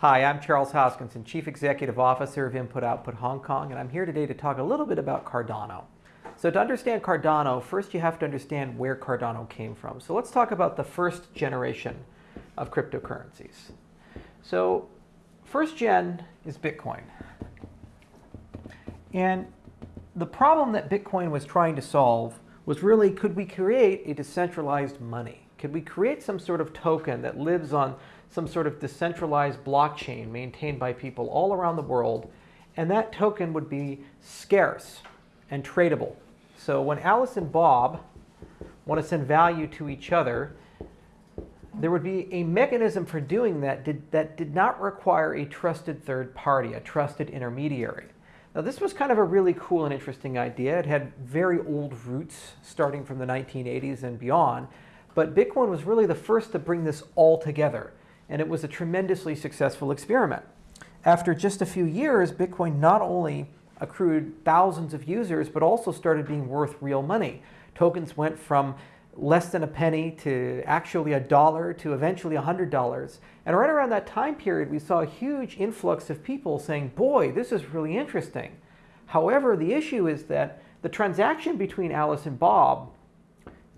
Hi, I'm Charles Hoskinson, Chief Executive Officer of Input Output Hong Kong, and I'm here today to talk a little bit about Cardano. So to understand Cardano, first you have to understand where Cardano came from. So let's talk about the first generation of cryptocurrencies. So first gen is Bitcoin. And the problem that Bitcoin was trying to solve was really, could we create a decentralized money? Could we create some sort of token that lives on some sort of decentralized blockchain maintained by people all around the world, and that token would be scarce and tradable. So when Alice and Bob want to send value to each other, there would be a mechanism for doing that did, that did not require a trusted third party, a trusted intermediary. Now this was kind of a really cool and interesting idea. It had very old roots starting from the 1980s and beyond, but Bitcoin was really the first to bring this all together and it was a tremendously successful experiment. After just a few years, Bitcoin not only accrued thousands of users, but also started being worth real money. Tokens went from less than a penny to actually a dollar to eventually a hundred dollars. And right around that time period, we saw a huge influx of people saying, boy, this is really interesting. However, the issue is that the transaction between Alice and Bob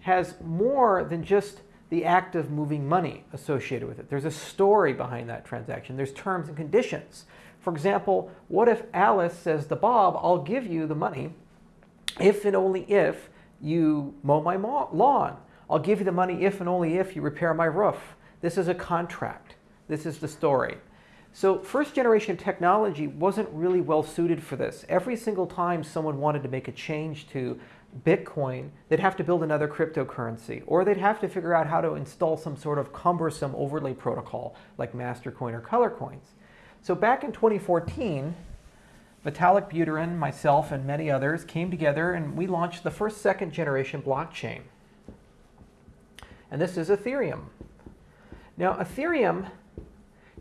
has more than just the act of moving money associated with it. There's a story behind that transaction. There's terms and conditions. For example, what if Alice says to Bob, I'll give you the money if and only if you mow my lawn. I'll give you the money if and only if you repair my roof. This is a contract. This is the story. So first generation technology wasn't really well suited for this. Every single time someone wanted to make a change to Bitcoin, they'd have to build another cryptocurrency, or they'd have to figure out how to install some sort of cumbersome overlay protocol like Mastercoin or Colorcoins. So back in 2014, Vitalik Buterin, myself, and many others came together and we launched the first second generation blockchain. And this is Ethereum. Now, Ethereum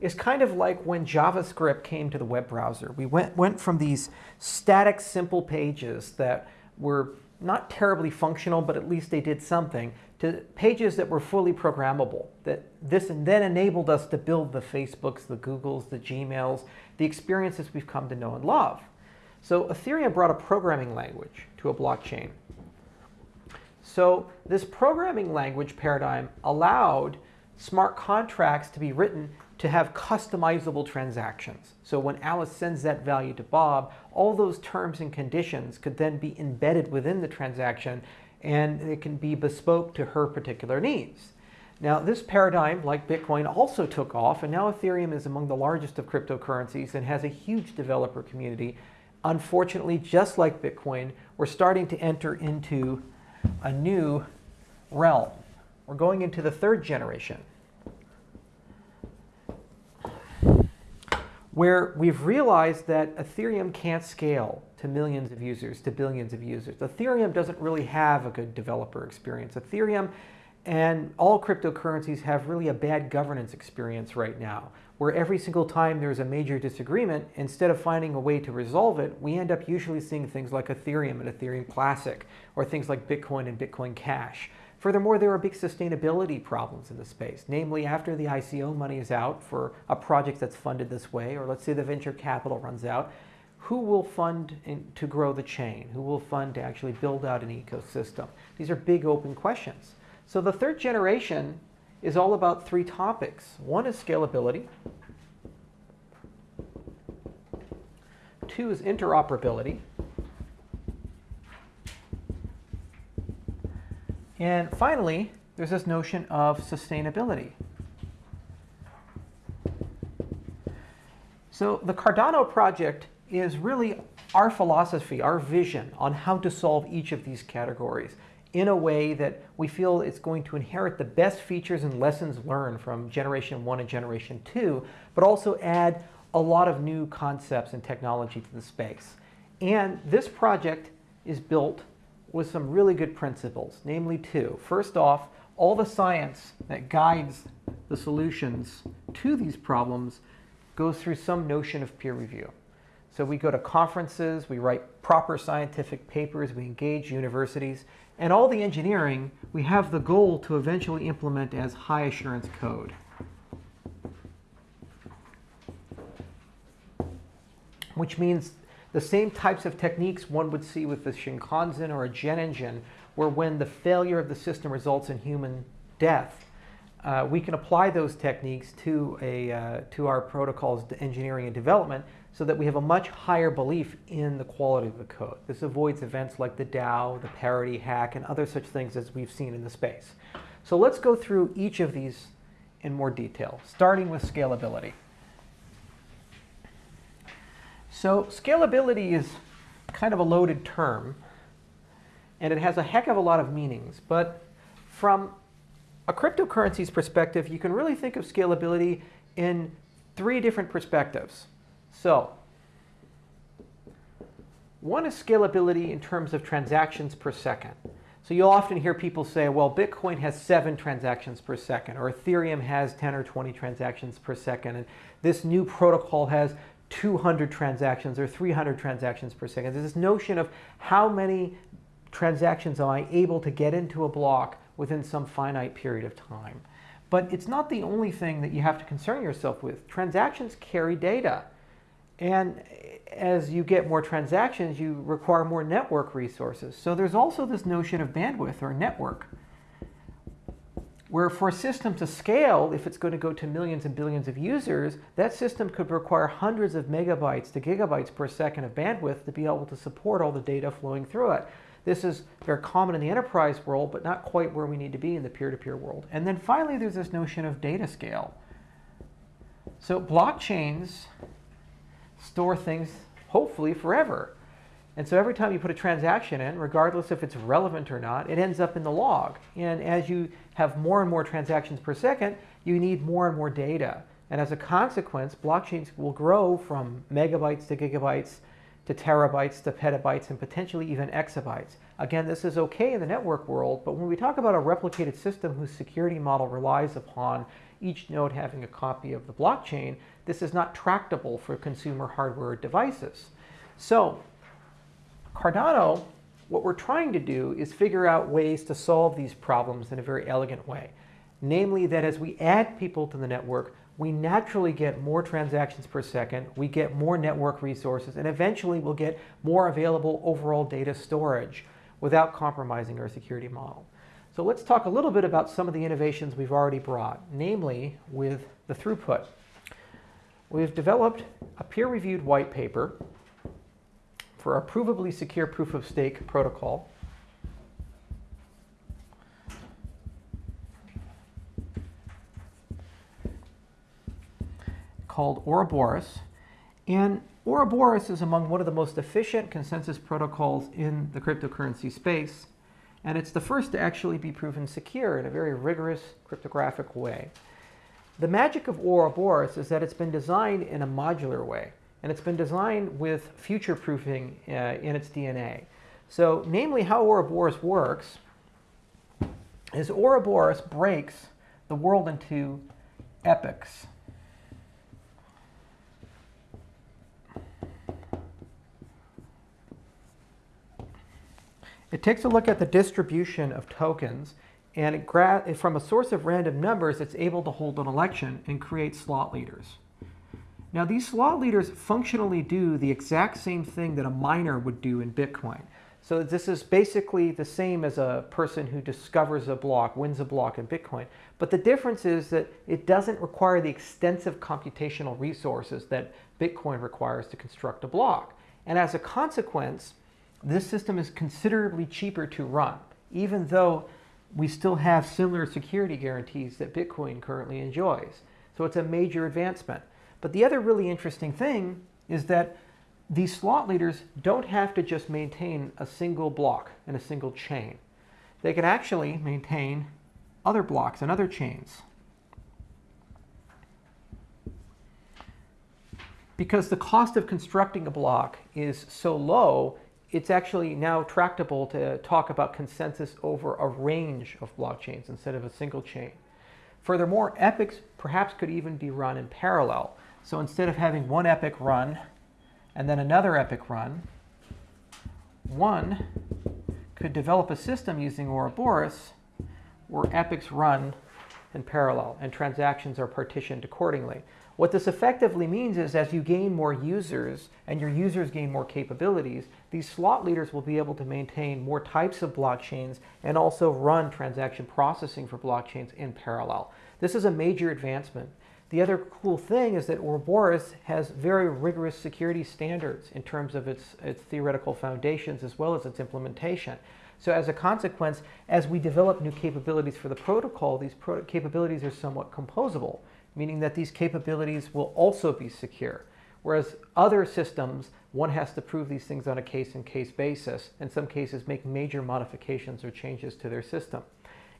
is kind of like when JavaScript came to the web browser. We went, went from these static, simple pages that were not terribly functional, but at least they did something, to pages that were fully programmable. That this then enabled us to build the Facebooks, the Googles, the Gmails, the experiences we've come to know and love. So Ethereum brought a programming language to a blockchain. So this programming language paradigm allowed smart contracts to be written to have customizable transactions. So when Alice sends that value to Bob, all those terms and conditions could then be embedded within the transaction and it can be bespoke to her particular needs. Now this paradigm, like Bitcoin, also took off and now Ethereum is among the largest of cryptocurrencies and has a huge developer community. Unfortunately, just like Bitcoin, we're starting to enter into a new realm. We're going into the third generation. Where we've realized that Ethereum can't scale to millions of users, to billions of users. Ethereum doesn't really have a good developer experience. Ethereum and all cryptocurrencies have really a bad governance experience right now, where every single time there's a major disagreement, instead of finding a way to resolve it, we end up usually seeing things like Ethereum and Ethereum Classic, or things like Bitcoin and Bitcoin Cash. Furthermore, there are big sustainability problems in the space. Namely, after the ICO money is out for a project that's funded this way, or let's say the venture capital runs out, who will fund in, to grow the chain? Who will fund to actually build out an ecosystem? These are big open questions. So the third generation is all about three topics. One is scalability. Two is interoperability. And finally, there's this notion of sustainability. So the Cardano project is really our philosophy, our vision on how to solve each of these categories in a way that we feel it's going to inherit the best features and lessons learned from generation one and generation two, but also add a lot of new concepts and technology to the space. And this project is built with some really good principles, namely two. First off, all the science that guides the solutions to these problems goes through some notion of peer review. So we go to conferences, we write proper scientific papers, we engage universities, and all the engineering we have the goal to eventually implement as high assurance code. which means the same types of techniques one would see with the Shinkansen or a jet engine, where when the failure of the system results in human death, uh, we can apply those techniques to, a, uh, to our protocols engineering and development so that we have a much higher belief in the quality of the code. This avoids events like the DAO, the parity hack, and other such things as we've seen in the space. So let's go through each of these in more detail, starting with scalability. So scalability is kind of a loaded term, and it has a heck of a lot of meanings. But from a cryptocurrency's perspective, you can really think of scalability in three different perspectives. So one is scalability in terms of transactions per second. So you'll often hear people say, well, Bitcoin has seven transactions per second, or Ethereum has 10 or 20 transactions per second, and this new protocol has 200 transactions or 300 transactions per second. There's this notion of how many transactions am I able to get into a block within some finite period of time. But it's not the only thing that you have to concern yourself with. Transactions carry data. And as you get more transactions, you require more network resources. So there's also this notion of bandwidth or network, where for a system to scale, if it's going to go to millions and billions of users, that system could require hundreds of megabytes to gigabytes per second of bandwidth to be able to support all the data flowing through it. This is very common in the enterprise world, but not quite where we need to be in the peer-to-peer -peer world. And then finally, there's this notion of data scale. So blockchains store things, hopefully, forever. And so every time you put a transaction in, regardless if it's relevant or not, it ends up in the log. And as you have more and more transactions per second, you need more and more data. And as a consequence, blockchains will grow from megabytes to gigabytes to terabytes to petabytes and potentially even exabytes. Again, this is okay in the network world, but when we talk about a replicated system whose security model relies upon each node having a copy of the blockchain, this is not tractable for consumer hardware devices. So Cardano, what we're trying to do is figure out ways to solve these problems in a very elegant way. Namely that as we add people to the network, we naturally get more transactions per second, we get more network resources, and eventually we'll get more available overall data storage without compromising our security model. So let's talk a little bit about some of the innovations we've already brought, namely with the throughput. We've developed a peer-reviewed white paper for a provably secure proof of stake protocol. called Ouroboros. And Ouroboros is among one of the most efficient consensus protocols in the cryptocurrency space. And it's the first to actually be proven secure in a very rigorous cryptographic way. The magic of Ouroboros is that it's been designed in a modular way, and it's been designed with future-proofing uh, in its DNA. So namely how Ouroboros works is Ouroboros breaks the world into epochs. It takes a look at the distribution of tokens and from a source of random numbers, it's able to hold an election and create slot leaders. Now these slot leaders functionally do the exact same thing that a miner would do in Bitcoin. So this is basically the same as a person who discovers a block, wins a block in Bitcoin. But the difference is that it doesn't require the extensive computational resources that Bitcoin requires to construct a block. And as a consequence, this system is considerably cheaper to run, even though we still have similar security guarantees that Bitcoin currently enjoys. So it's a major advancement. But the other really interesting thing is that these slot leaders don't have to just maintain a single block and a single chain. They can actually maintain other blocks and other chains. Because the cost of constructing a block is so low, it's actually now tractable to talk about consensus over a range of blockchains instead of a single chain. Furthermore, epochs perhaps could even be run in parallel. So instead of having one epoch run and then another epoch run, one could develop a system using Ouroboros where epochs run in parallel and transactions are partitioned accordingly. What this effectively means is as you gain more users and your users gain more capabilities, these slot leaders will be able to maintain more types of blockchains and also run transaction processing for blockchains in parallel. This is a major advancement. The other cool thing is that Ouroboros has very rigorous security standards in terms of its, its theoretical foundations as well as its implementation. So as a consequence, as we develop new capabilities for the protocol, these pro capabilities are somewhat composable meaning that these capabilities will also be secure. Whereas other systems, one has to prove these things on a case-in-case -case basis, in some cases make major modifications or changes to their system.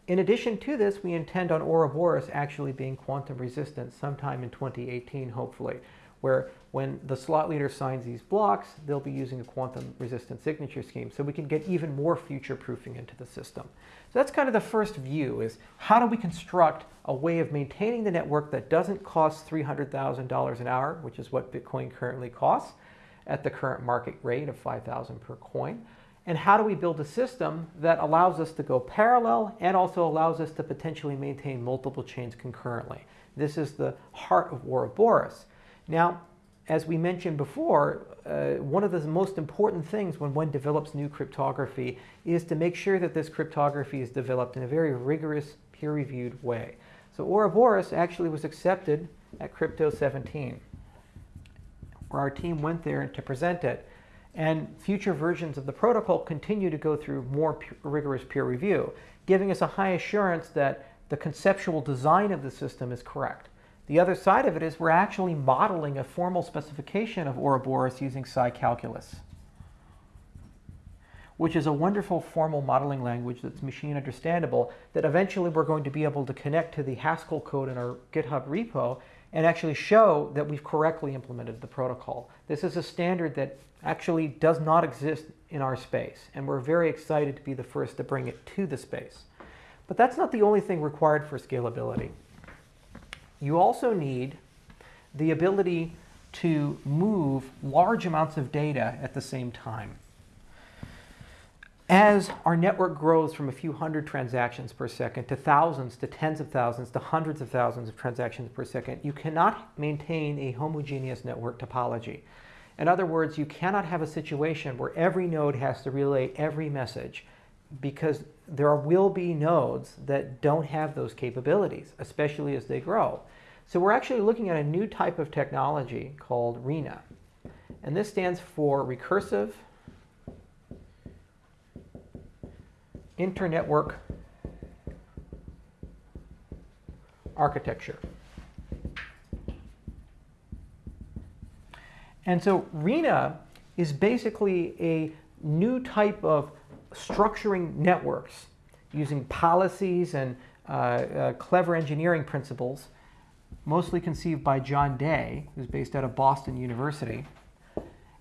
In addition to this, we intend on Ouroboros actually being quantum resistant sometime in 2018, hopefully, where when the slot leader signs these blocks, they'll be using a quantum resistant signature scheme. So we can get even more future proofing into the system. So that's kind of the first view is how do we construct a way of maintaining the network that doesn't cost $300,000 an hour, which is what Bitcoin currently costs at the current market rate of 5,000 per coin. And how do we build a system that allows us to go parallel and also allows us to potentially maintain multiple chains concurrently? This is the heart of Ouroboros. Now, as we mentioned before, uh, one of the most important things when one develops new cryptography is to make sure that this cryptography is developed in a very rigorous, peer-reviewed way. So Ouroboros actually was accepted at Crypto 17, where our team went there to present it. And future versions of the protocol continue to go through more rigorous peer review, giving us a high assurance that the conceptual design of the system is correct. The other side of it is we're actually modeling a formal specification of Ouroboros using psi calculus, which is a wonderful formal modeling language that's machine understandable that eventually we're going to be able to connect to the Haskell code in our GitHub repo and actually show that we've correctly implemented the protocol. This is a standard that actually does not exist in our space, and we're very excited to be the first to bring it to the space. But that's not the only thing required for scalability. You also need the ability to move large amounts of data at the same time. As our network grows from a few hundred transactions per second to thousands, to tens of thousands, to hundreds of thousands of transactions per second, you cannot maintain a homogeneous network topology. In other words, you cannot have a situation where every node has to relay every message because there will be nodes that don't have those capabilities, especially as they grow. So we're actually looking at a new type of technology called RINA. And this stands for Recursive Internetwork Architecture. And so RINA is basically a new type of structuring networks using policies and uh, uh, clever engineering principles mostly conceived by John Day, who's based out of Boston University.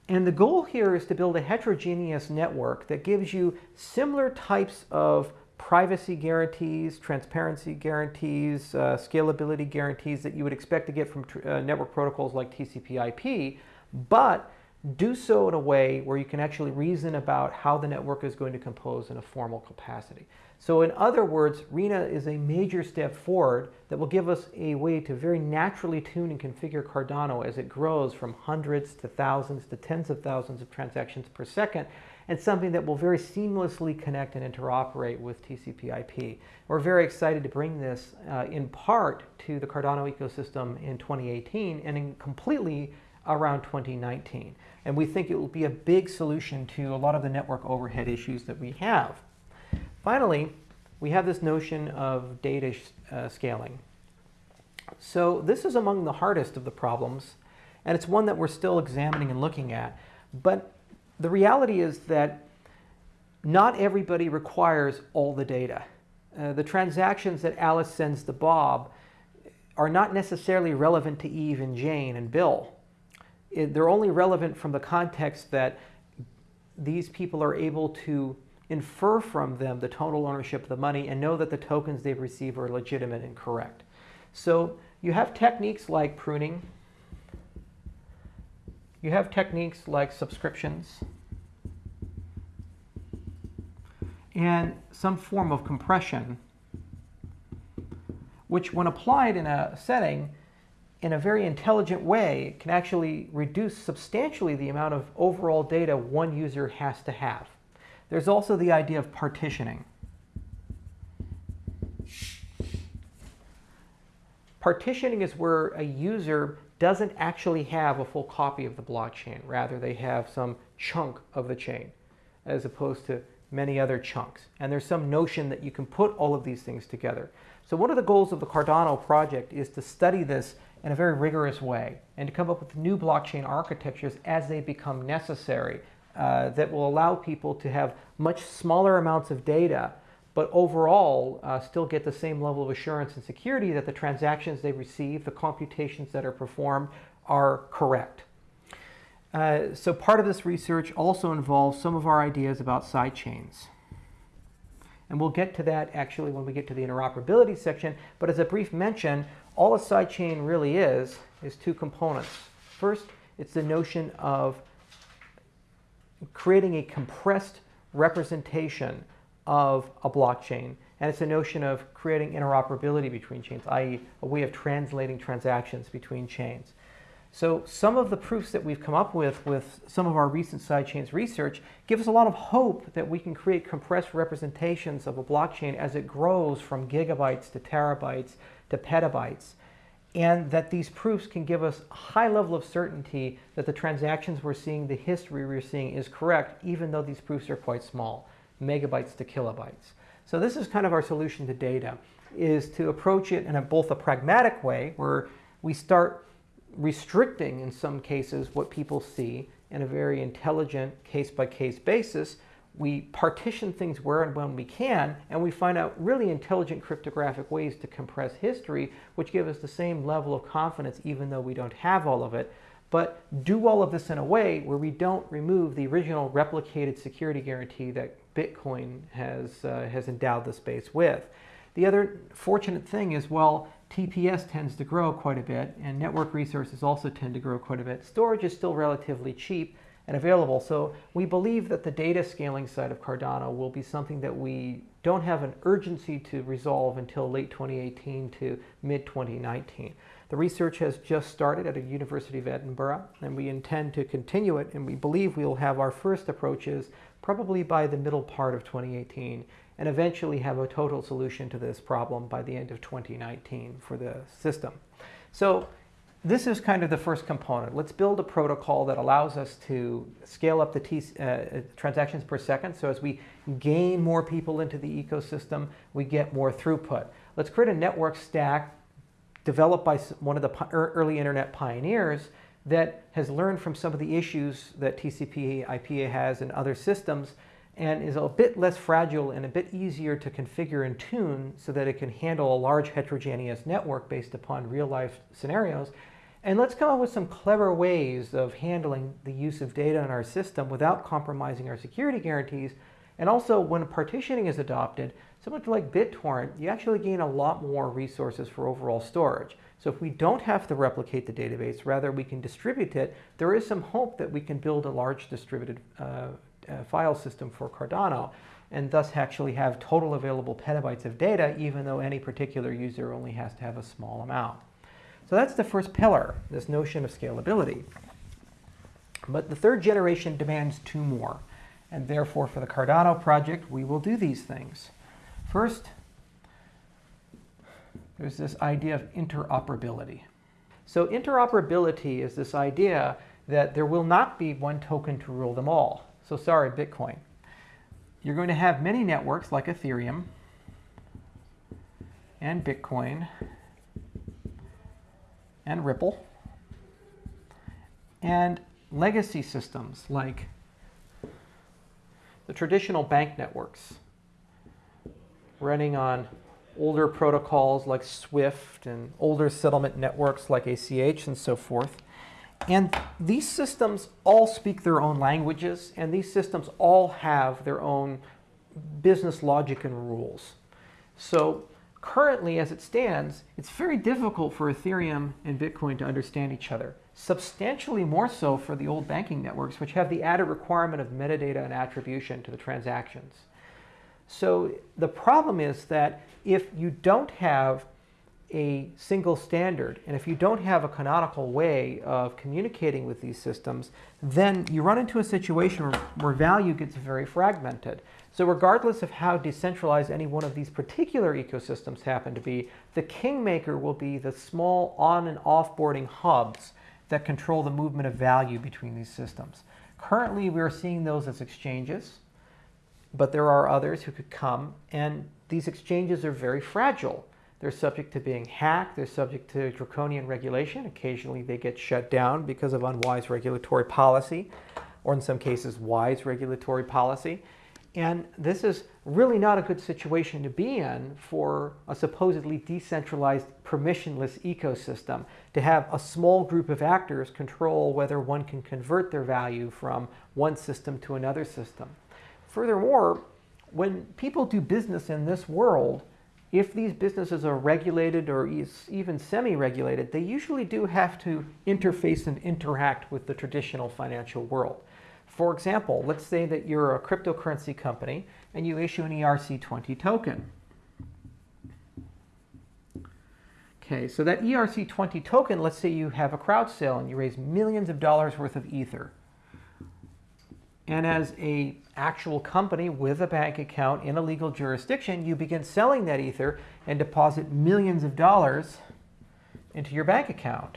And the goal here is to build a heterogeneous network that gives you similar types of privacy guarantees, transparency guarantees, uh, scalability guarantees that you would expect to get from uh, network protocols like TCP IP, but do so in a way where you can actually reason about how the network is going to compose in a formal capacity. So in other words, RINA is a major step forward that will give us a way to very naturally tune and configure Cardano as it grows from hundreds to thousands to tens of thousands of transactions per second, and something that will very seamlessly connect and interoperate with TCP IP. We're very excited to bring this uh, in part to the Cardano ecosystem in 2018 and in completely around 2019. And we think it will be a big solution to a lot of the network overhead issues that we have. Finally, we have this notion of data uh, scaling. So this is among the hardest of the problems, and it's one that we're still examining and looking at. But the reality is that not everybody requires all the data. Uh, the transactions that Alice sends to Bob are not necessarily relevant to Eve and Jane and Bill. It, they're only relevant from the context that these people are able to infer from them the total ownership of the money and know that the tokens they've received are legitimate and correct. So you have techniques like pruning. You have techniques like subscriptions and some form of compression, which when applied in a setting in a very intelligent way, can actually reduce substantially the amount of overall data one user has to have. There's also the idea of partitioning. Partitioning is where a user doesn't actually have a full copy of the blockchain. Rather, they have some chunk of the chain as opposed to many other chunks. And there's some notion that you can put all of these things together. So one of the goals of the Cardano project is to study this in a very rigorous way and to come up with new blockchain architectures as they become necessary uh, that will allow people to have much smaller amounts of data but overall uh, still get the same level of assurance and security that the transactions they receive, the computations that are performed are correct. Uh, so part of this research also involves some of our ideas about sidechains. And we'll get to that actually when we get to the interoperability section. But as a brief mention, all a sidechain really is, is two components. First, it's the notion of creating a compressed representation of a blockchain. And it's a notion of creating interoperability between chains, i.e. a way of translating transactions between chains. So some of the proofs that we've come up with with some of our recent sidechains research give us a lot of hope that we can create compressed representations of a blockchain as it grows from gigabytes to terabytes to petabytes. And that these proofs can give us a high level of certainty that the transactions we're seeing, the history we're seeing is correct, even though these proofs are quite small megabytes to kilobytes. So this is kind of our solution to data, is to approach it in a, both a pragmatic way, where we start restricting, in some cases, what people see in a very intelligent case-by-case -case basis. We partition things where and when we can, and we find out really intelligent cryptographic ways to compress history, which give us the same level of confidence even though we don't have all of it, but do all of this in a way where we don't remove the original replicated security guarantee that Bitcoin has, uh, has endowed the space with. The other fortunate thing is, well, TPS tends to grow quite a bit, and network resources also tend to grow quite a bit. Storage is still relatively cheap and available, so we believe that the data scaling side of Cardano will be something that we don't have an urgency to resolve until late 2018 to mid 2019. The research has just started at the University of Edinburgh, and we intend to continue it, and we believe we will have our first approaches probably by the middle part of 2018, and eventually have a total solution to this problem by the end of 2019 for the system. So this is kind of the first component. Let's build a protocol that allows us to scale up the T, uh, transactions per second. So as we gain more people into the ecosystem, we get more throughput. Let's create a network stack developed by one of the early internet pioneers that has learned from some of the issues that TCP IPA has in other systems and is a bit less fragile and a bit easier to configure and tune so that it can handle a large heterogeneous network based upon real life scenarios. And let's come up with some clever ways of handling the use of data in our system without compromising our security guarantees. And also when partitioning is adopted, Similar to like BitTorrent, you actually gain a lot more resources for overall storage. So if we don't have to replicate the database, rather we can distribute it, there is some hope that we can build a large distributed uh, uh, file system for Cardano and thus actually have total available petabytes of data even though any particular user only has to have a small amount. So that's the first pillar, this notion of scalability. But the third generation demands two more. And therefore, for the Cardano project, we will do these things. First, there's this idea of interoperability. So interoperability is this idea that there will not be one token to rule them all. So sorry, Bitcoin. You're going to have many networks like Ethereum and Bitcoin and Ripple and legacy systems like the traditional bank networks running on older protocols like SWIFT and older settlement networks like ACH and so forth. And these systems all speak their own languages, and these systems all have their own business logic and rules. So currently, as it stands, it's very difficult for Ethereum and Bitcoin to understand each other. Substantially more so for the old banking networks, which have the added requirement of metadata and attribution to the transactions. So the problem is that if you don't have a single standard. And if you don't have a canonical way of communicating with these systems, then you run into a situation where, value gets very fragmented. So regardless of how decentralized any one of these particular ecosystems happen to be, the kingmaker will be the small on and offboarding hubs that control the movement of value between these systems. Currently, we are seeing those as exchanges, but there are others who could come, and these exchanges are very fragile. They're subject to being hacked. They're subject to draconian regulation. Occasionally they get shut down because of unwise regulatory policy, or in some cases, wise regulatory policy. And this is really not a good situation to be in for a supposedly decentralized, permissionless ecosystem, to have a small group of actors control whether one can convert their value from one system to another system. Furthermore, when people do business in this world, if these businesses are regulated or even semi-regulated, they usually do have to interface and interact with the traditional financial world. For example, let's say that you're a cryptocurrency company and you issue an ERC20 token. Okay, so that ERC20 token, let's say you have a crowd sale and you raise millions of dollars worth of Ether. And as a actual company with a bank account in a legal jurisdiction, you begin selling that Ether and deposit millions of dollars into your bank account.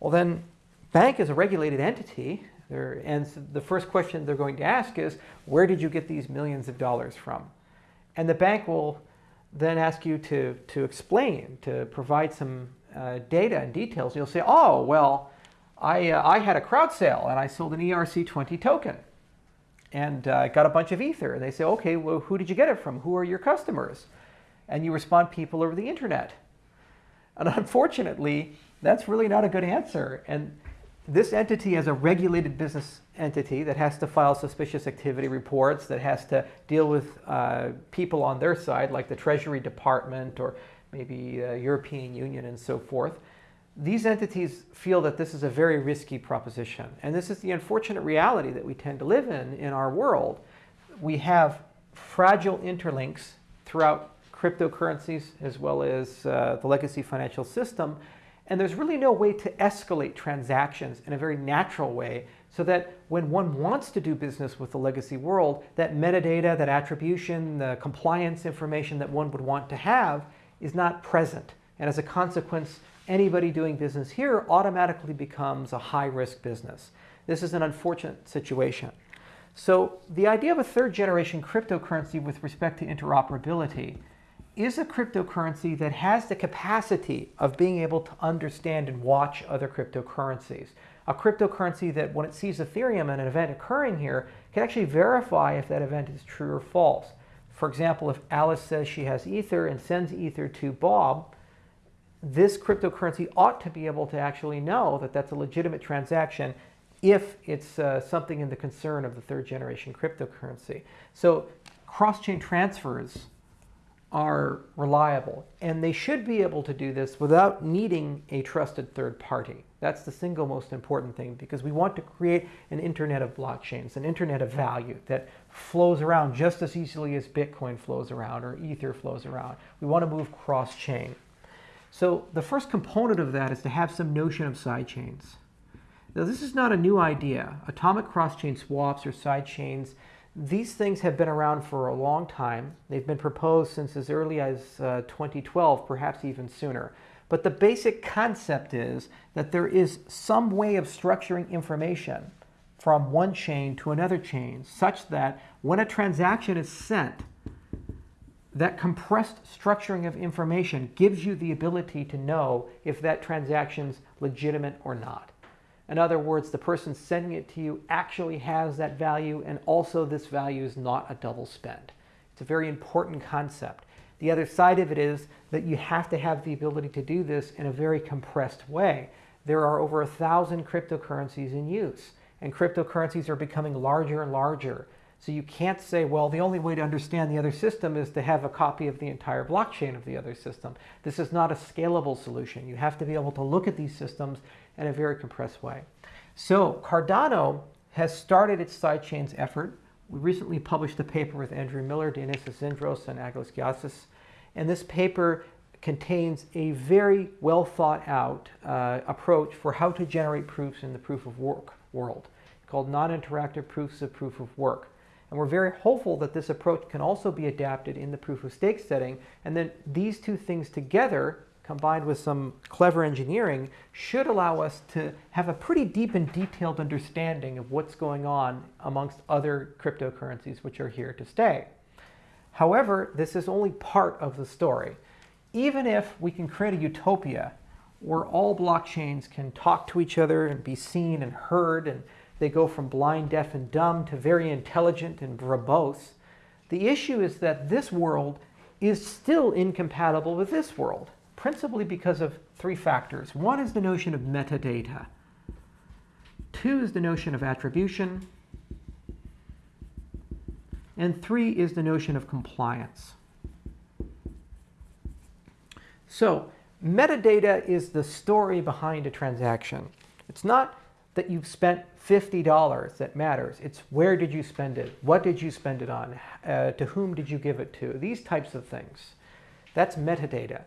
Well, then, bank is a regulated entity, and so the first question they're going to ask is, where did you get these millions of dollars from? And the bank will then ask you to, to explain, to provide some uh, data and details. You'll say, oh, well, I, uh, I had a crowd sale and I sold an ERC20 token and uh, got a bunch of Ether. And they say, okay, well, who did you get it from? Who are your customers? And you respond, people over the internet. And unfortunately, that's really not a good answer. And this entity as a regulated business entity that has to file suspicious activity reports, that has to deal with uh, people on their side, like the Treasury Department or maybe the European Union and so forth, these entities feel that this is a very risky proposition. And this is the unfortunate reality that we tend to live in in our world. We have fragile interlinks throughout cryptocurrencies as well as uh, the legacy financial system. And there's really no way to escalate transactions in a very natural way so that when one wants to do business with the legacy world, that metadata, that attribution, the compliance information that one would want to have is not present. And as a consequence, anybody doing business here automatically becomes a high-risk business. This is an unfortunate situation. So the idea of a third generation cryptocurrency with respect to interoperability is a cryptocurrency that has the capacity of being able to understand and watch other cryptocurrencies. A cryptocurrency that when it sees Ethereum and an event occurring here can actually verify if that event is true or false. For example, if Alice says she has Ether and sends Ether to Bob, this cryptocurrency ought to be able to actually know that that's a legitimate transaction if it's uh, something in the concern of the third generation cryptocurrency. So cross-chain transfers are reliable and they should be able to do this without needing a trusted third party. That's the single most important thing because we want to create an internet of blockchains, an internet of value that flows around just as easily as Bitcoin flows around or Ether flows around. We want to move cross-chain. So the first component of that is to have some notion of sidechains. Now this is not a new idea. Atomic cross-chain swaps or sidechains, these things have been around for a long time. They've been proposed since as early as uh, 2012, perhaps even sooner. But the basic concept is that there is some way of structuring information from one chain to another chain such that when a transaction is sent, that compressed structuring of information gives you the ability to know if that transaction's legitimate or not. In other words, the person sending it to you actually has that value and also this value is not a double spend. It's a very important concept. The other side of it is that you have to have the ability to do this in a very compressed way. There are over a thousand cryptocurrencies in use and cryptocurrencies are becoming larger and larger. So you can't say, well, the only way to understand the other system is to have a copy of the entire blockchain of the other system. This is not a scalable solution. You have to be able to look at these systems in a very compressed way. So Cardano has started its sidechains effort. We recently published a paper with Andrew Miller, Dionysios Zindros, and Aggelos Kiayias. And this paper contains a very well thought out uh, approach for how to generate proofs in the proof of work world called non-interactive proofs of proof of work. And we're very hopeful that this approach can also be adapted in the proof of stake setting. And then these two things together, combined with some clever engineering, should allow us to have a pretty deep and detailed understanding of what's going on amongst other cryptocurrencies which are here to stay. However, this is only part of the story. Even if we can create a utopia where all blockchains can talk to each other and be seen and heard and they go from blind, deaf, and dumb to very intelligent and verbose. The issue is that this world is still incompatible with this world, principally because of three factors. One is the notion of metadata. Two is the notion of attribution. And three is the notion of compliance. So metadata is the story behind a transaction. It's not that you've spent $50 that matters. It's where did you spend it? What did you spend it on? Uh, to whom did you give it to? These types of things. That's metadata.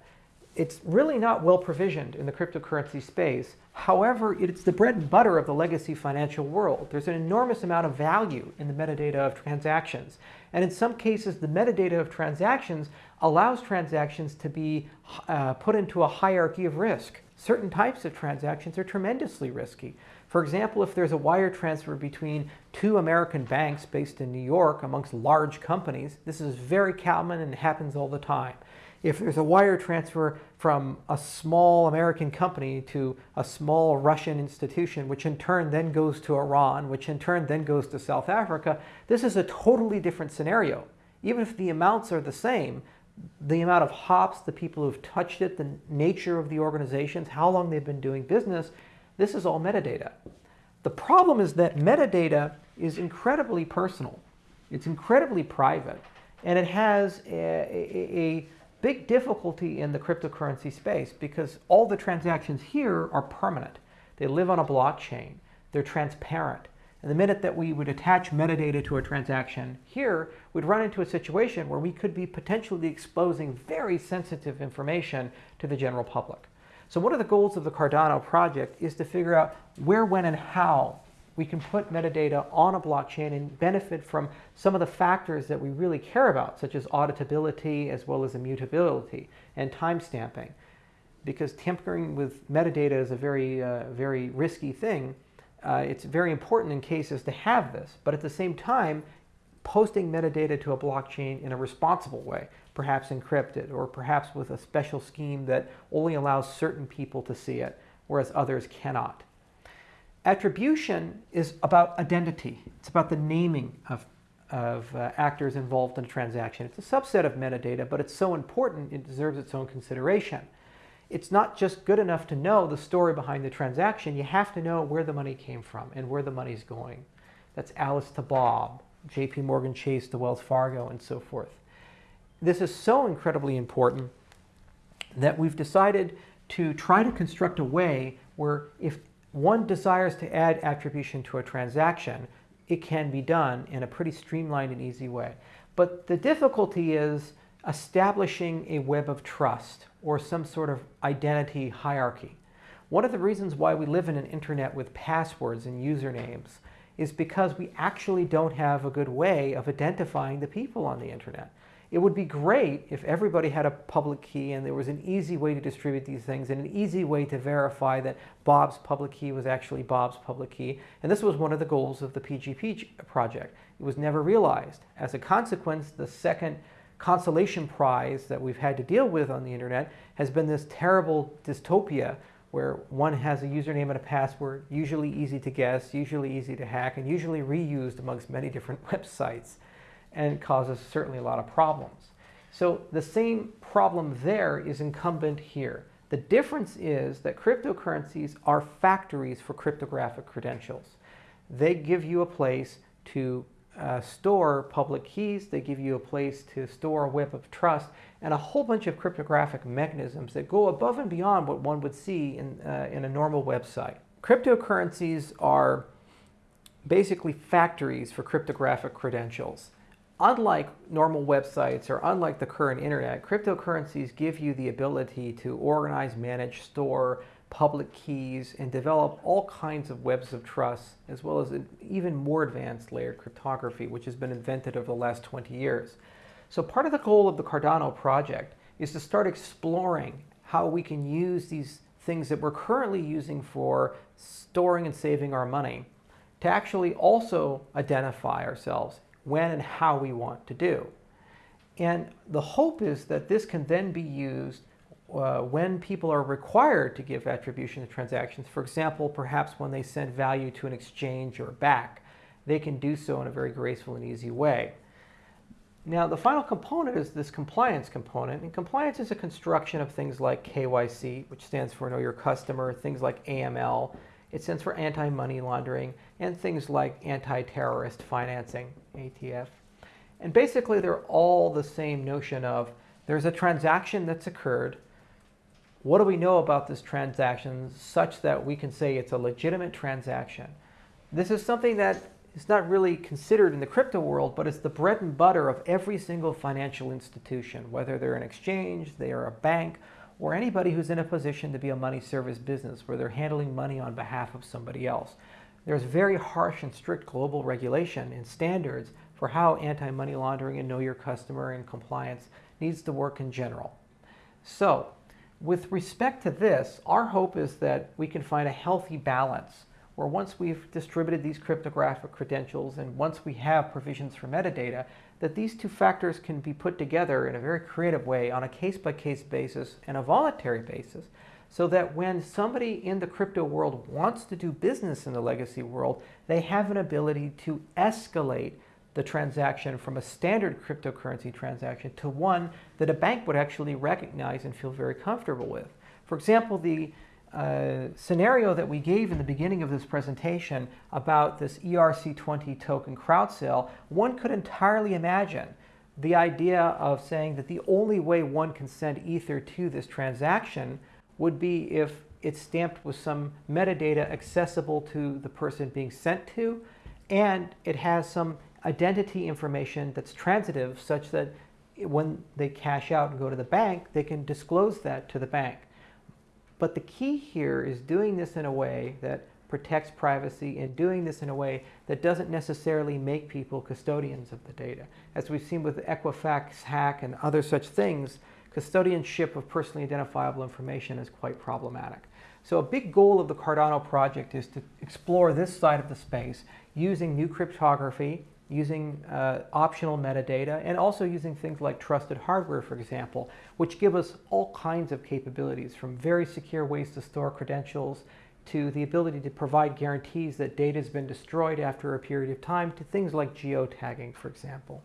It's really not well provisioned in the cryptocurrency space. However, it's the bread and butter of the legacy financial world. There's an enormous amount of value in the metadata of transactions. And in some cases, the metadata of transactions allows transactions to be uh, put into a hierarchy of risk. Certain types of transactions are tremendously risky. For example, if there's a wire transfer between two American banks based in New York amongst large companies, this is very common and happens all the time. If there's a wire transfer from a small American company to a small Russian institution, which in turn then goes to Iran, which in turn then goes to South Africa, this is a totally different scenario. Even if the amounts are the same, the amount of hops, the people who've touched it, the nature of the organizations, how long they've been doing business, this is all metadata. The problem is that metadata is incredibly personal. It's incredibly private. And it has a, a, a big difficulty in the cryptocurrency space because all the transactions here are permanent. They live on a blockchain. They're transparent. And the minute that we would attach metadata to a transaction here, we'd run into a situation where we could be potentially exposing very sensitive information to the general public. So one of the goals of the Cardano project is to figure out where, when, and how we can put metadata on a blockchain and benefit from some of the factors that we really care about, such as auditability as well as immutability and timestamping. Because tampering with metadata is a very, uh, very risky thing. Uh, it's very important in cases to have this, but at the same time, posting metadata to a blockchain in a responsible way perhaps encrypted, or perhaps with a special scheme that only allows certain people to see it, whereas others cannot. Attribution is about identity. It's about the naming of, of uh, actors involved in a transaction. It's a subset of metadata, but it's so important it deserves its own consideration. It's not just good enough to know the story behind the transaction. You have to know where the money came from and where the money's going. That's Alice to Bob, JP Morgan Chase to Wells Fargo, and so forth. This is so incredibly important that we've decided to try to construct a way where if one desires to add attribution to a transaction, it can be done in a pretty streamlined and easy way. But the difficulty is establishing a web of trust or some sort of identity hierarchy. One of the reasons why we live in an internet with passwords and usernames is because we actually don't have a good way of identifying the people on the internet. It would be great if everybody had a public key and there was an easy way to distribute these things and an easy way to verify that Bob's public key was actually Bob's public key. And this was one of the goals of the PGP project. It was never realized. As a consequence, the second consolation prize that we've had to deal with on the internet has been this terrible dystopia where one has a username and a password, usually easy to guess, usually easy to hack, and usually reused amongst many different websites and causes certainly a lot of problems. So the same problem there is incumbent here. The difference is that cryptocurrencies are factories for cryptographic credentials. They give you a place to uh, store public keys, they give you a place to store a web of trust, and a whole bunch of cryptographic mechanisms that go above and beyond what one would see in, uh, in a normal website. Cryptocurrencies are basically factories for cryptographic credentials unlike normal websites or unlike the current internet, cryptocurrencies give you the ability to organize, manage, store public keys, and develop all kinds of webs of trust, as well as an even more advanced layered cryptography, which has been invented over the last 20 years. So part of the goal of the Cardano project is to start exploring how we can use these things that we're currently using for storing and saving our money to actually also identify ourselves when and how we want to do. And the hope is that this can then be used uh, when people are required to give attribution to transactions. For example, perhaps when they send value to an exchange or back, they can do so in a very graceful and easy way. Now, the final component is this compliance component. And compliance is a construction of things like KYC, which stands for Know Your Customer, things like AML, it stands for anti-money laundering, and things like anti-terrorist financing, ATF. And basically, they're all the same notion of there's a transaction that's occurred. What do we know about this transaction such that we can say it's a legitimate transaction? This is something that is not really considered in the crypto world, but it's the bread and butter of every single financial institution, whether they're an exchange, they are a bank, or anybody who's in a position to be a money service business where they're handling money on behalf of somebody else. There's very harsh and strict global regulation and standards for how anti-money laundering and know your customer and compliance needs to work in general. So with respect to this, our hope is that we can find a healthy balance where once we've distributed these cryptographic credentials and once we have provisions for metadata, that these two factors can be put together in a very creative way on a case-by-case -case basis and a voluntary basis so that when somebody in the crypto world wants to do business in the legacy world, they have an ability to escalate the transaction from a standard cryptocurrency transaction to one that a bank would actually recognize and feel very comfortable with. For example, the uh, scenario that we gave in the beginning of this presentation about this ERC20 token crowd sale, one could entirely imagine the idea of saying that the only way one can send Ether to this transaction would be if it's stamped with some metadata accessible to the person being sent to, and it has some identity information that's transitive such that when they cash out and go to the bank, they can disclose that to the bank. But the key here is doing this in a way that protects privacy and doing this in a way that doesn't necessarily make people custodians of the data. As we've seen with Equifax hack and other such things, custodianship of personally identifiable information is quite problematic. So a big goal of the Cardano project is to explore this side of the space using new cryptography, using uh, optional metadata, and also using things like trusted hardware, for example, which give us all kinds of capabilities from very secure ways to store credentials to the ability to provide guarantees that data has been destroyed after a period of time to things like geotagging, for example.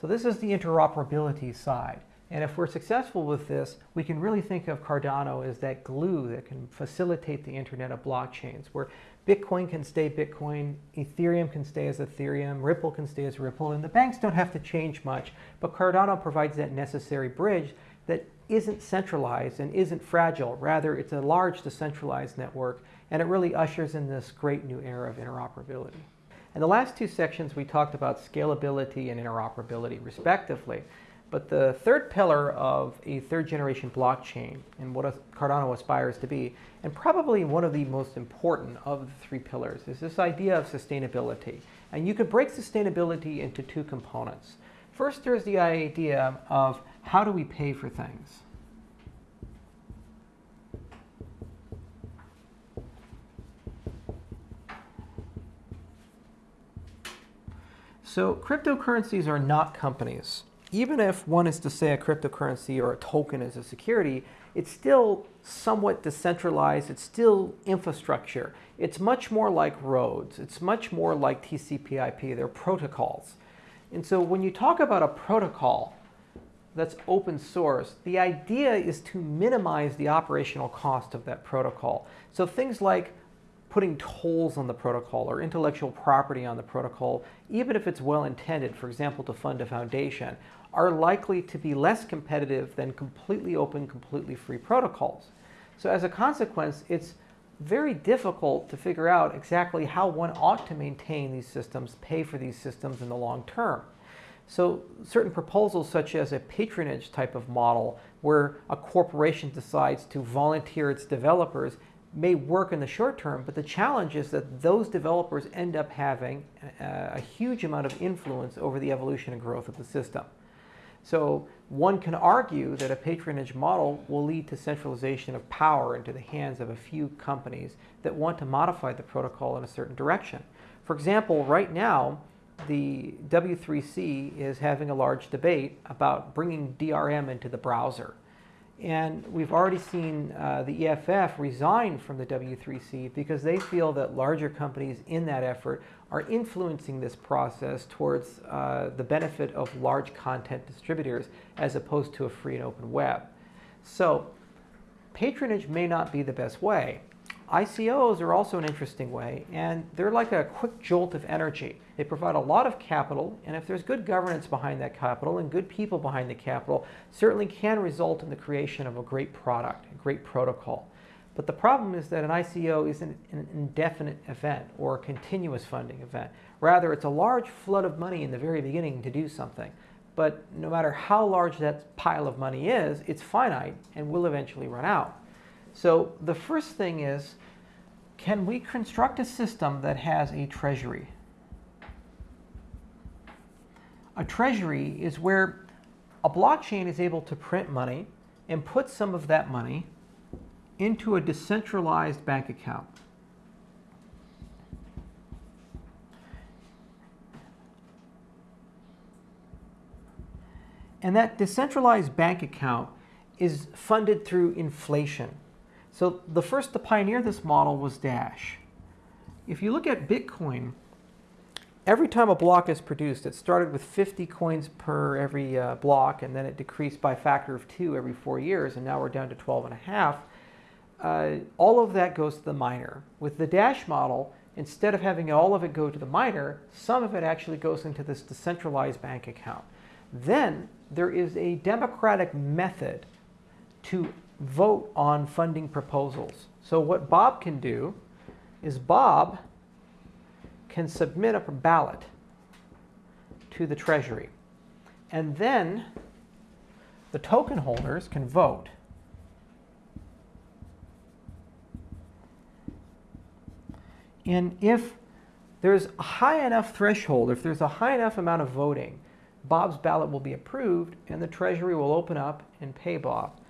So this is the interoperability side. And if we're successful with this, we can really think of Cardano as that glue that can facilitate the internet of blockchains, where Bitcoin can stay Bitcoin, Ethereum can stay as Ethereum, Ripple can stay as Ripple, and the banks don't have to change much, but Cardano provides that necessary bridge that isn't centralized and isn't fragile. Rather, it's a large decentralized network, and it really ushers in this great new era of interoperability. In the last two sections, we talked about scalability and interoperability, respectively. But the third pillar of a third generation blockchain and what Cardano aspires to be, and probably one of the most important of the three pillars, is this idea of sustainability. And you could break sustainability into two components. First, there's the idea of how do we pay for things? So cryptocurrencies are not companies even if one is to say a cryptocurrency or a token is a security, it's still somewhat decentralized. It's still infrastructure. It's much more like roads. It's much more like TCP IP. They're protocols. And so when you talk about a protocol that's open source, the idea is to minimize the operational cost of that protocol. So things like putting tolls on the protocol or intellectual property on the protocol, even if it's well intended, for example, to fund a foundation, are likely to be less competitive than completely open, completely free protocols. So as a consequence, it's very difficult to figure out exactly how one ought to maintain these systems, pay for these systems in the long term. So certain proposals such as a patronage type of model where a corporation decides to volunteer its developers may work in the short term, but the challenge is that those developers end up having a, a, huge amount of influence over the evolution and growth of the system. So one can argue that a patronage model will lead to centralization of power into the hands of a few companies that want to modify the protocol in a certain direction. For example, right now, the W3C is having a large debate about bringing DRM into the browser. And we've already seen uh, the EFF resign from the W3C because they feel that larger companies in that effort are influencing this process towards uh, the benefit of large content distributors as opposed to a free and open web. So patronage may not be the best way. ICOs are also an interesting way, and they're like a quick jolt of energy. They provide a lot of capital, and if there's good governance behind that capital and good people behind the capital, certainly can result in the creation of a great product, a great protocol. But the problem is that an ICO isn't an indefinite event or a continuous funding event. Rather, it's a large flood of money in the very beginning to do something. But no matter how large that pile of money is, it's finite and will eventually run out. So the first thing is, can we construct a system that has a treasury? A treasury is where a blockchain is able to print money and put some of that money into a decentralized bank account. And that decentralized bank account is funded through inflation. So the first to pioneer this model was Dash. If you look at Bitcoin, every time a block is produced, it started with 50 coins per every uh, block, and then it decreased by a factor of two every four years, and now we're down to 12 and a half. Uh, all of that goes to the miner. With the Dash model, instead of having all of it go to the miner, some of it actually goes into this decentralized bank account. Then there is a democratic method to vote on funding proposals. So what Bob can do is Bob can submit a ballot to the Treasury. And then the token holders can vote. And if there's a high enough threshold, if there's a high enough amount of voting, Bob's ballot will be approved and the Treasury will open up and pay Bob.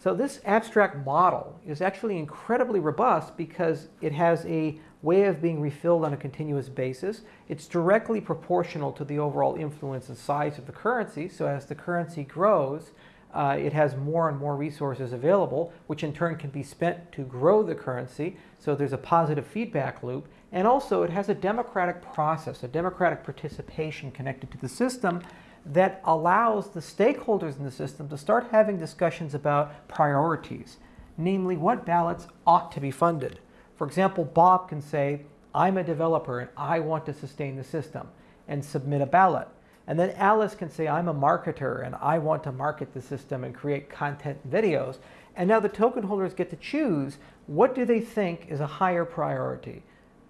So this abstract model is actually incredibly robust because it has a way of being refilled on a continuous basis. It's directly proportional to the overall influence and size of the currency. So as the currency grows, uh, it has more and more resources available, which in turn can be spent to grow the currency. So there's a positive feedback loop. And also it has a democratic process, a democratic participation connected to the system that allows the stakeholders in the system to start having discussions about priorities, namely what ballots ought to be funded. For example, Bob can say, I'm a developer and I want to sustain the system and submit a ballot. And then Alice can say, I'm a marketer and I want to market the system and create content videos. And now the token holders get to choose what do they think is a higher priority,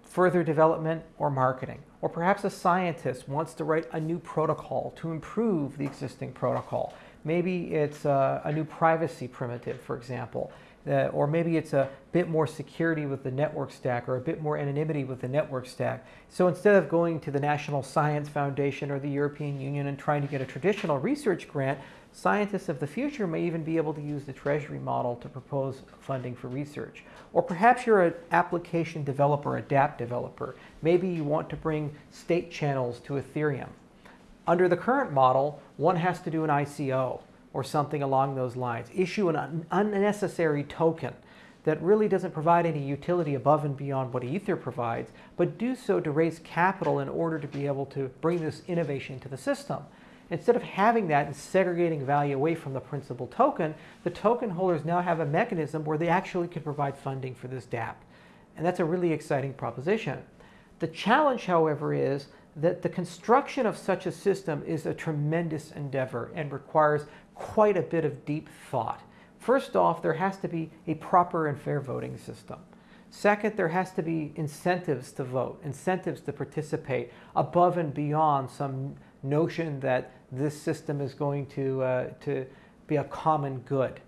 further development or marketing. Or perhaps a scientist wants to write a new protocol to improve the existing protocol. Maybe it's a, a new privacy primitive, for example. Uh, or maybe it's a bit more security with the network stack or a bit more anonymity with the network stack. So instead of going to the National Science Foundation or the European Union and trying to get a traditional research grant, scientists of the future may even be able to use the Treasury model to propose funding for research. Or perhaps you're an application developer, a dApp developer. Maybe you want to bring state channels to Ethereum. Under the current model, one has to do an ICO or something along those lines. Issue an unnecessary token that really doesn't provide any utility above and beyond what Ether provides, but do so to raise capital in order to be able to bring this innovation to the system. Instead of having that and segregating value away from the principal token, the token holders now have a mechanism where they actually can provide funding for this dApp. And that's a really exciting proposition. The challenge, however, is that the construction of such a system is a tremendous endeavor and requires quite a bit of deep thought. First off, there has to be a proper and fair voting system. Second, there has to be incentives to vote, incentives to participate above and beyond some notion that this system is going to, uh, to be a common good.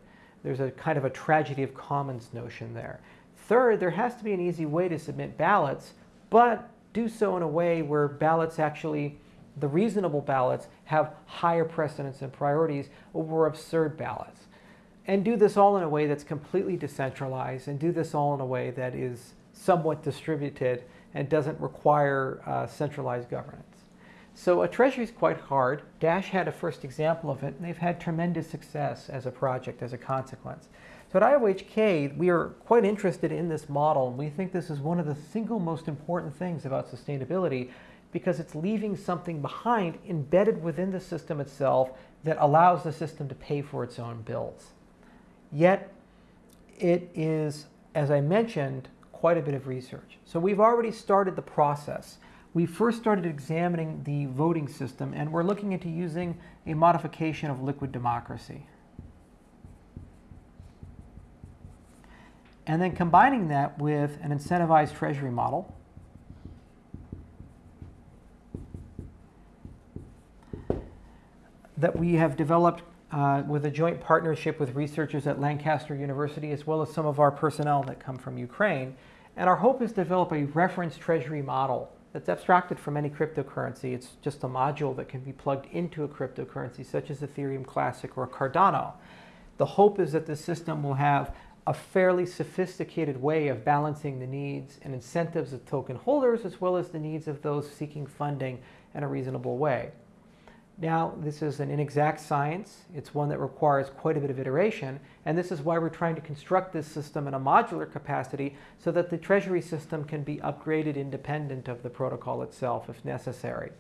There's a kind of a tragedy of commons notion there. Third, there has to be an easy way to submit ballots, but do so in a way where ballots actually, the reasonable ballots, have higher precedence and priorities over absurd ballots. And do this all in a way that's completely decentralized and do this all in a way that is somewhat distributed and doesn't require uh, centralized governance. So a treasury is quite hard. Dash had a first example of it, and they've had tremendous success as a project as a consequence. So at IOHK, we are quite interested in this model, and we think this is one of the single most important things about sustainability because it's leaving something behind embedded within the system itself that allows the system to pay for its own bills. Yet, it is, as I mentioned, quite a bit of research. So we've already started the process. We first started examining the voting system, and we're looking into using a modification of liquid democracy. And then combining that with an incentivized treasury model. That we have developed uh, with a joint partnership with researchers at Lancaster University as well as some of our personnel that come from Ukraine. And our hope is to develop a reference treasury model that's abstracted from any cryptocurrency. It's just a module that can be plugged into a cryptocurrency such as Ethereum Classic or Cardano. The hope is that the system will have a fairly sophisticated way of balancing the needs and incentives of token holders as well as the needs of those seeking funding in a reasonable way. Now, this is an inexact science. It's one that requires quite a bit of iteration, and this is why we're trying to construct this system in a modular capacity so that the treasury system can be upgraded independent of the protocol itself if necessary.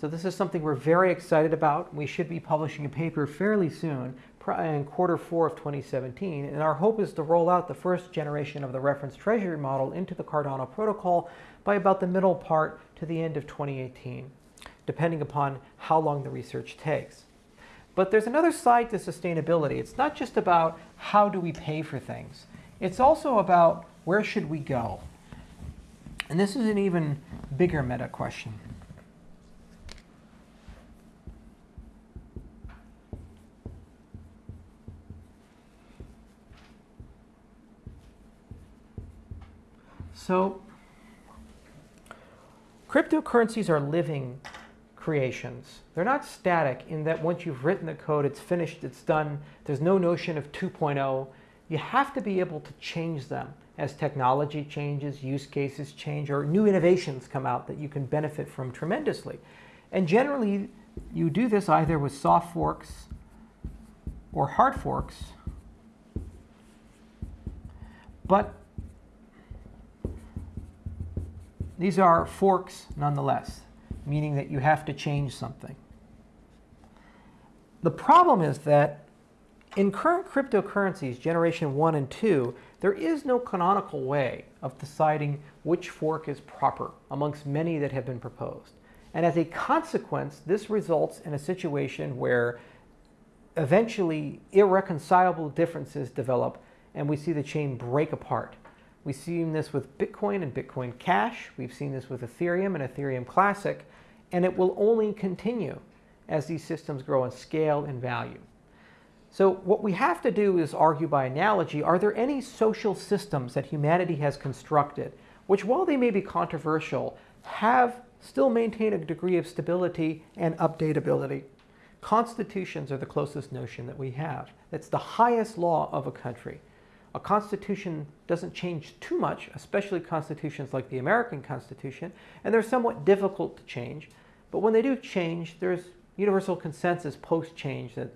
So this is something we're very excited about. We should be publishing a paper fairly soon in quarter four of 2017, and our hope is to roll out the first generation of the reference treasury model into the Cardano protocol by about the middle part to the end of 2018 depending upon how long the research takes. But there's another side to sustainability. It's not just about how do we pay for things. It's also about where should we go? And this is an even bigger meta question. So cryptocurrencies are living creations. They're not static in that once you've written the code, it's finished, it's done. There's no notion of 2.0. You have to be able to change them as technology changes, use cases change, or new innovations come out that you can benefit from tremendously. And generally, you do this either with soft forks or hard forks. But these are forks nonetheless meaning that you have to change something. The problem is that in current cryptocurrencies, generation 1 and 2, there is no canonical way of deciding which fork is proper amongst many that have been proposed. And as a consequence, this results in a situation where eventually irreconcilable differences develop and we see the chain break apart. We've seen this with Bitcoin and Bitcoin Cash. We've seen this with Ethereum and Ethereum Classic and it will only continue as these systems grow in scale and value. So what we have to do is argue by analogy, are there any social systems that humanity has constructed, which while they may be controversial, have still maintain a degree of stability and updatability? Constitutions are the closest notion that we have. It's the highest law of a country. A constitution doesn't change too much, especially constitutions like the American Constitution, and they're somewhat difficult to change. But when they do change, there's universal consensus post-change that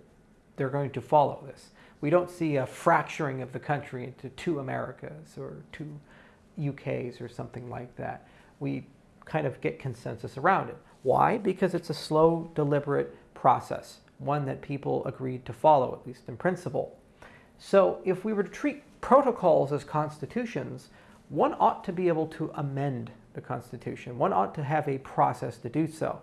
they're going to follow this. We don't see a fracturing of the country into two Americas or two UKs or something like that. We kind of get consensus around it. Why? Because it's a slow, deliberate process, one that people agreed to follow, at least in principle. So if we were to treat protocols as constitutions, one ought to be able to amend the Constitution. One ought to have a process to do so.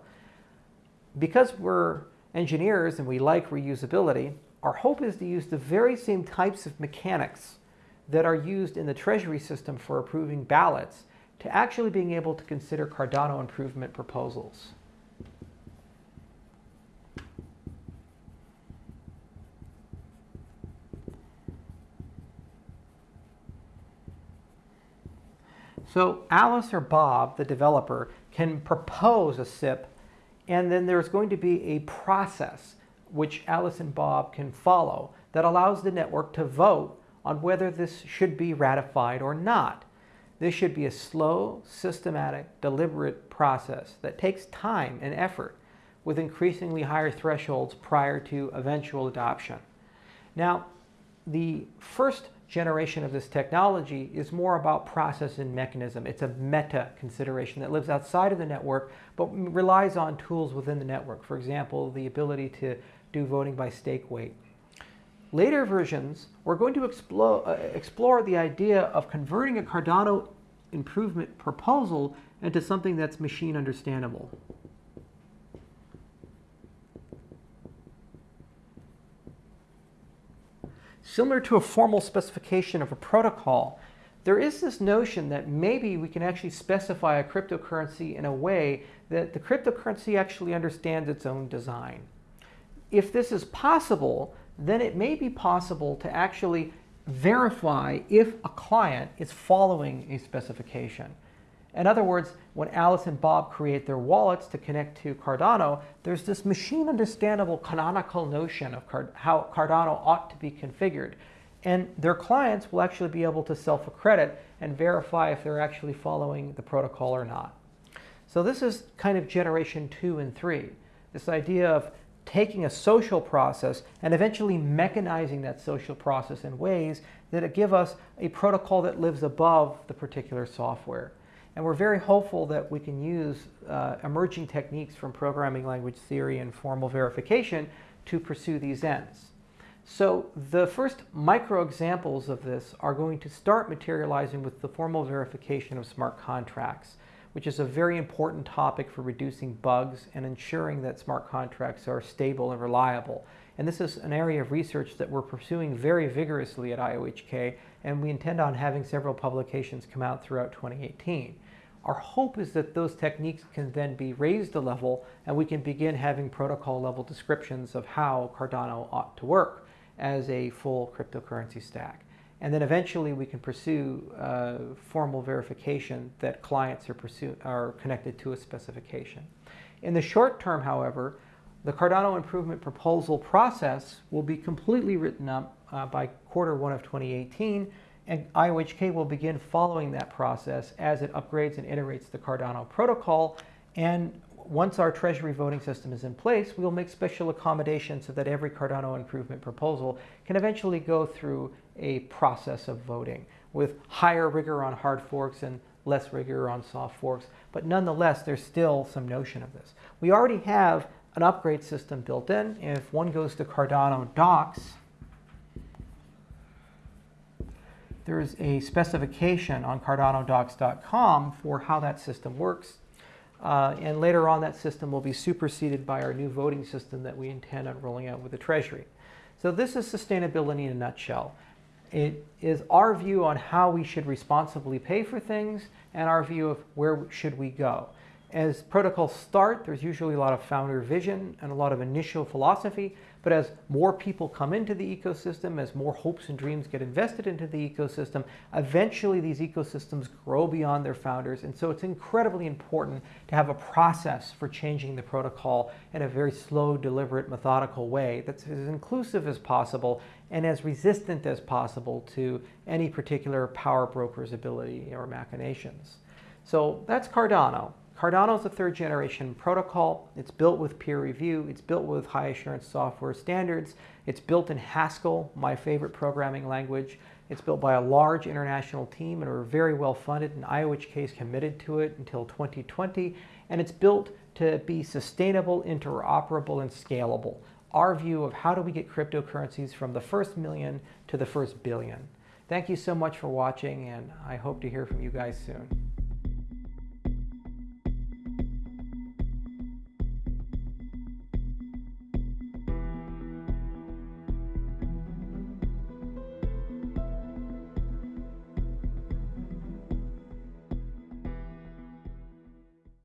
Because we're engineers and we like reusability, our hope is to use the very same types of mechanics that are used in the Treasury system for approving ballots to actually being able to consider Cardano improvement proposals. So Alice or Bob, the developer, can propose a CIP, and then there's going to be a process which Alice and Bob can follow that allows the network to vote on whether this should be ratified or not. This should be a slow, systematic, deliberate process that takes time and effort with increasingly higher thresholds prior to eventual adoption. Now, the first generation of this technology is more about process and mechanism. It's a meta consideration that lives outside of the network but relies on tools within the network. For example, the ability to do voting by stake weight. Later versions, we're going to explore, uh, explore the idea of converting a Cardano improvement proposal into something that's machine understandable. Similar to a formal specification of a protocol, there is this notion that maybe we can actually specify a cryptocurrency in a way that the cryptocurrency actually understands its own design. If this is possible, then it may be possible to actually verify if a client is following a specification. In other words, when Alice and Bob create their wallets to connect to Cardano, there's this machine understandable canonical notion of Card how Cardano ought to be configured. And their clients will actually be able to self-accredit and verify if they're actually following the protocol or not. So this is kind of generation two and three. This idea of taking a social process and eventually mechanizing that social process in ways that give us a protocol that lives above the particular software. And we're very hopeful that we can use uh, emerging techniques from programming language theory and formal verification to pursue these ends. So the first micro examples of this are going to start materializing with the formal verification of smart contracts which is a very important topic for reducing bugs and ensuring that smart contracts are stable and reliable. And this is an area of research that we're pursuing very vigorously at IOHK, and we intend on having several publications come out throughout 2018. Our hope is that those techniques can then be raised a level and we can begin having protocol level descriptions of how Cardano ought to work as a full cryptocurrency stack. And then eventually we can pursue uh, formal verification that clients are, are connected to a specification. In the short term, however, the Cardano improvement proposal process will be completely written up uh, by quarter one of 2018, and IOHK will begin following that process as it upgrades and iterates the Cardano protocol. And once our treasury voting system is in place, we'll make special accommodations so that every Cardano improvement proposal can eventually go through a process of voting with higher rigor on hard forks and less rigor on soft forks. But nonetheless, there's still some notion of this. We already have an upgrade system built in. If one goes to Cardano docs, there's a specification on cardanodocs.com for how that system works. Uh, and later on, that system will be superseded by our new voting system that we intend on rolling out with the Treasury. So this is sustainability in a nutshell. It is our view on how we should responsibly pay for things and our view of where should we go. As protocols start, there's usually a lot of founder vision and a lot of initial philosophy, but as more people come into the ecosystem, as more hopes and dreams get invested into the ecosystem, eventually these ecosystems grow beyond their founders. And so it's incredibly important to have a process for changing the protocol in a very slow, deliberate, methodical way that's as inclusive as possible and as resistant as possible to any particular power broker's ability or machinations. So that's Cardano. Cardano is a third generation protocol. It's built with peer review. It's built with high assurance software standards. It's built in Haskell, my favorite programming language. It's built by a large international team and we're very well funded and IOHK is committed to it until 2020. And it's built to be sustainable, interoperable, and scalable. Our view of how do we get cryptocurrencies from the first million to the first billion. Thank you so much for watching and I hope to hear from you guys soon.